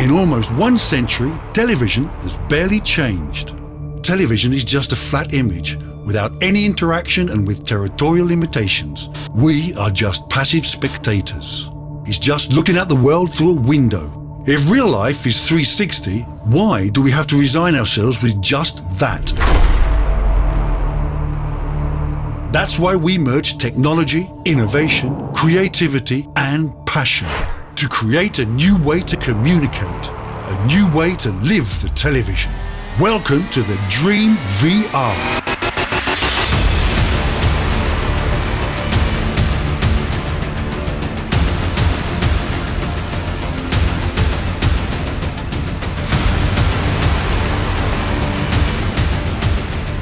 In almost one century, television has barely changed. Television is just a flat image without any interaction and with territorial limitations. We are just passive spectators. It's just looking at the world through a window. If real life is 360, why do we have to resign ourselves with just that? That's why we merge technology, innovation, creativity and passion to create a new way to communicate, a new way to live the television. Welcome to the Dream VR.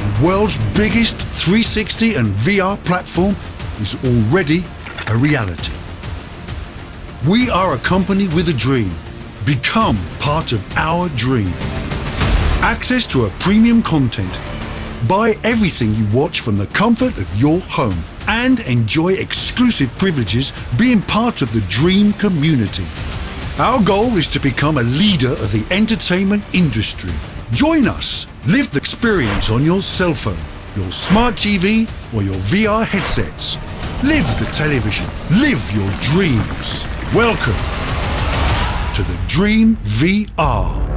The world's biggest 360 and VR platform is already a reality. We are a company with a dream. Become part of our dream. Access to a premium content. Buy everything you watch from the comfort of your home and enjoy exclusive privileges being part of the Dream community. Our goal is to become a leader of the entertainment industry. Join us. Live the experience on your cell phone, your smart TV or your VR headsets. Live the television. Live your dreams. Welcome to the Dream VR.